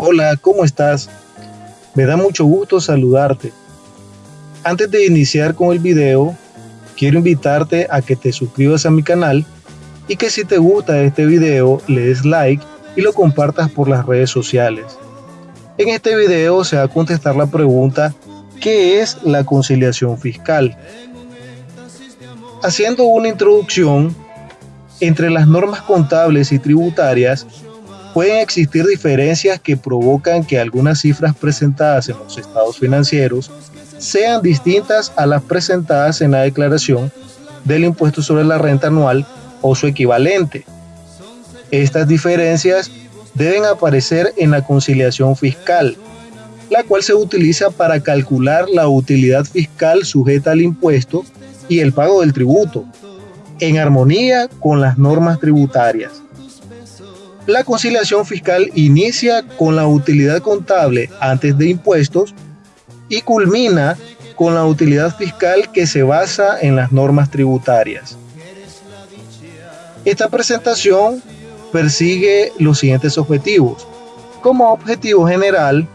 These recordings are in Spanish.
Hola, ¿cómo estás? Me da mucho gusto saludarte. Antes de iniciar con el video, quiero invitarte a que te suscribas a mi canal y que si te gusta este video le des like y lo compartas por las redes sociales. En este video se va a contestar la pregunta ¿qué es la conciliación fiscal? Haciendo una introducción, entre las normas contables y tributarias pueden existir diferencias que provocan que algunas cifras presentadas en los estados financieros sean distintas a las presentadas en la declaración del impuesto sobre la renta anual o su equivalente. Estas diferencias deben aparecer en la conciliación fiscal, la cual se utiliza para calcular la utilidad fiscal sujeta al impuesto y el pago del tributo, en armonía con las normas tributarias. La conciliación fiscal inicia con la utilidad contable antes de impuestos y culmina con la utilidad fiscal que se basa en las normas tributarias. Esta presentación persigue los siguientes objetivos. Como objetivo general,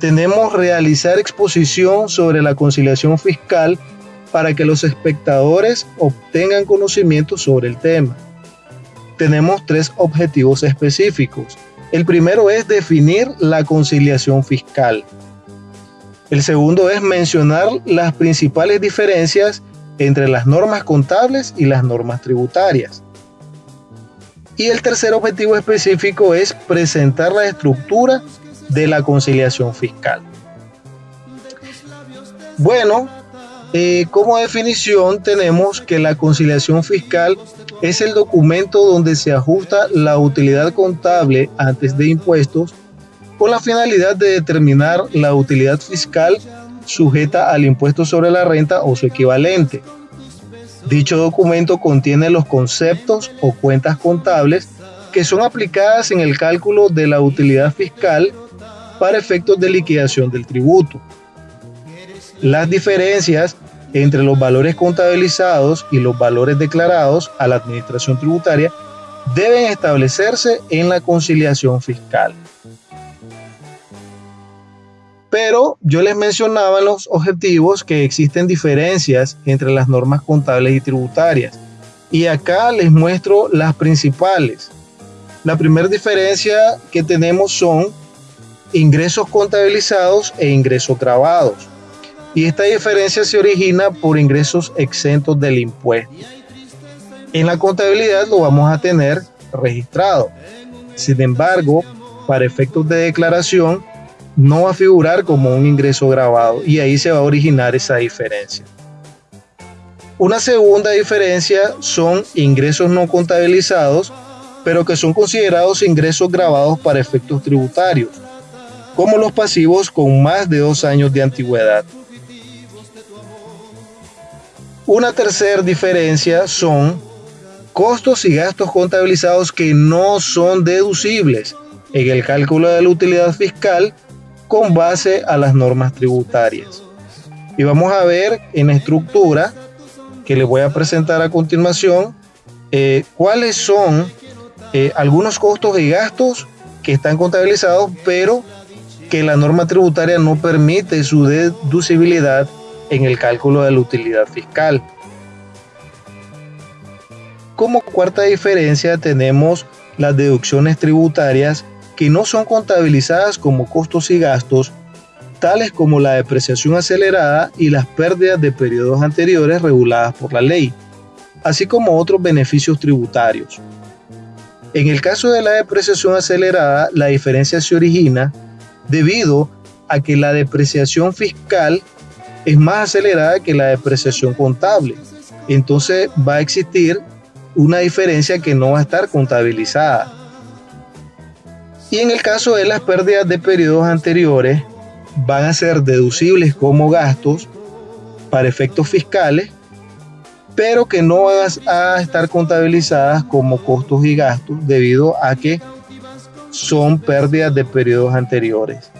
tenemos realizar exposición sobre la conciliación fiscal para que los espectadores obtengan conocimiento sobre el tema. Tenemos tres objetivos específicos. El primero es definir la conciliación fiscal. El segundo es mencionar las principales diferencias entre las normas contables y las normas tributarias. Y el tercer objetivo específico es presentar la estructura de la conciliación fiscal. Bueno, eh, como definición tenemos que la conciliación fiscal es el documento donde se ajusta la utilidad contable antes de impuestos con la finalidad de determinar la utilidad fiscal sujeta al impuesto sobre la renta o su equivalente. Dicho documento contiene los conceptos o cuentas contables que son aplicadas en el cálculo de la utilidad fiscal para efectos de liquidación del tributo. Las diferencias entre los valores contabilizados y los valores declarados a la administración tributaria deben establecerse en la conciliación fiscal. Pero yo les mencionaba en los objetivos que existen diferencias entre las normas contables y tributarias. Y acá les muestro las principales. La primera diferencia que tenemos son ingresos contabilizados e ingresos grabados. Y esta diferencia se origina por ingresos exentos del impuesto. En la contabilidad lo vamos a tener registrado. Sin embargo, para efectos de declaración, no va a figurar como un ingreso grabado y ahí se va a originar esa diferencia. Una segunda diferencia son ingresos no contabilizados, pero que son considerados ingresos grabados para efectos tributarios, como los pasivos con más de dos años de antigüedad. Una tercera diferencia son costos y gastos contabilizados que no son deducibles en el cálculo de la utilidad fiscal con base a las normas tributarias. Y vamos a ver en estructura que les voy a presentar a continuación eh, cuáles son eh, algunos costos y gastos que están contabilizados, pero que la norma tributaria no permite su deducibilidad en el cálculo de la utilidad fiscal. Como cuarta diferencia tenemos las deducciones tributarias que no son contabilizadas como costos y gastos, tales como la depreciación acelerada y las pérdidas de periodos anteriores reguladas por la ley, así como otros beneficios tributarios. En el caso de la depreciación acelerada, la diferencia se origina debido a que la depreciación fiscal es más acelerada que la depreciación contable. Entonces va a existir una diferencia que no va a estar contabilizada. Y en el caso de las pérdidas de periodos anteriores, van a ser deducibles como gastos para efectos fiscales, pero que no van a estar contabilizadas como costos y gastos debido a que son pérdidas de periodos anteriores.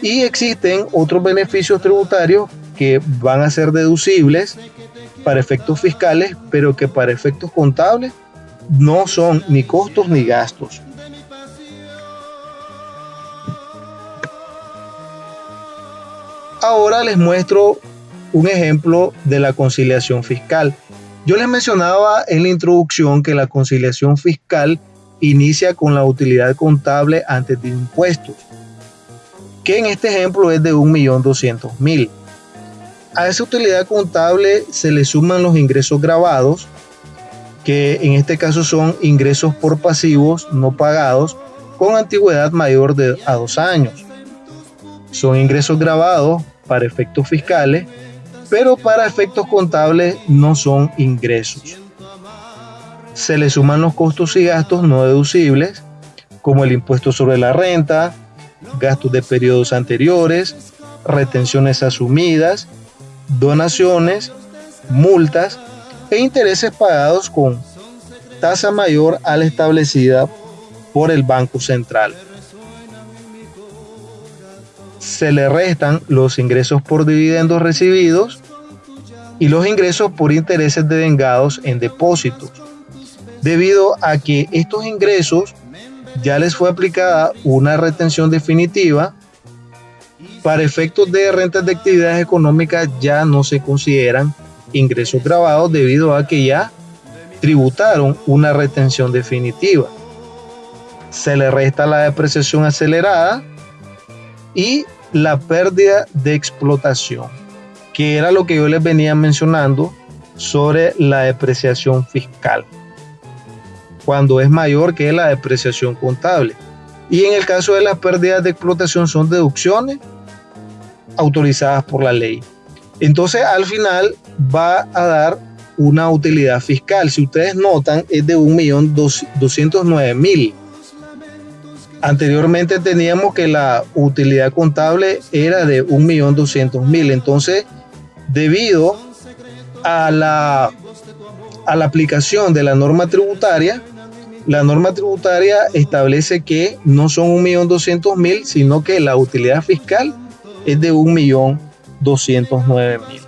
Y existen otros beneficios tributarios que van a ser deducibles para efectos fiscales, pero que para efectos contables no son ni costos ni gastos. Ahora les muestro un ejemplo de la conciliación fiscal. Yo les mencionaba en la introducción que la conciliación fiscal inicia con la utilidad contable antes de impuestos, que en este ejemplo es de 1.200.000. A esa utilidad contable se le suman los ingresos grabados, que en este caso son ingresos por pasivos no pagados con antigüedad mayor de a dos años. Son ingresos grabados para efectos fiscales, pero para efectos contables no son ingresos. Se le suman los costos y gastos no deducibles, como el impuesto sobre la renta, gastos de periodos anteriores, retenciones asumidas, donaciones, multas e intereses pagados con tasa mayor a la establecida por el Banco Central. Se le restan los ingresos por dividendos recibidos y los ingresos por intereses devengados en depósitos, debido a que estos ingresos ya les fue aplicada una retención definitiva, para efectos de rentas de actividades económicas ya no se consideran ingresos grabados debido a que ya tributaron una retención definitiva. Se le resta la depreciación acelerada y la pérdida de explotación, que era lo que yo les venía mencionando sobre la depreciación fiscal, cuando es mayor que la depreciación contable. Y en el caso de las pérdidas de explotación son deducciones autorizadas por la ley. Entonces al final va a dar una utilidad fiscal. Si ustedes notan, es de 1.209.000 Anteriormente teníamos que la utilidad contable era de 1.200.000. Entonces, debido a la, a la aplicación de la norma tributaria, la norma tributaria establece que no son 1.200.000, sino que la utilidad fiscal es de 1.209.000.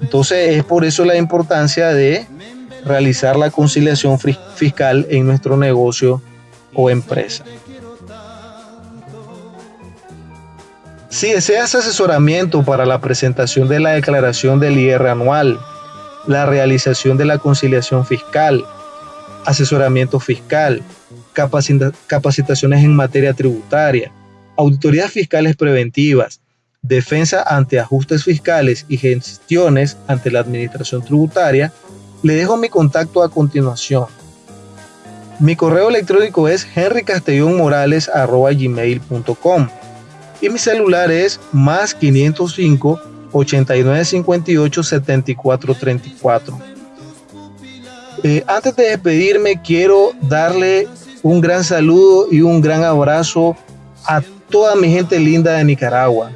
Entonces, es por eso la importancia de realizar la conciliación fiscal en nuestro negocio o empresa. Si deseas asesoramiento para la presentación de la declaración del IR anual, la realización de la conciliación fiscal, asesoramiento fiscal, capacitaciones en materia tributaria, auditorías fiscales preventivas, defensa ante ajustes fiscales y gestiones ante la administración tributaria, le dejo mi contacto a continuación. Mi correo electrónico es henrycastellonmorales.gmail.com y mi celular es más 505 89 58 74 34. antes de despedirme, quiero darle un gran saludo y un gran abrazo a toda mi gente linda de Nicaragua.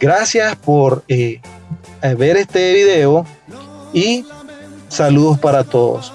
Gracias por eh, ver este video y saludos para todos.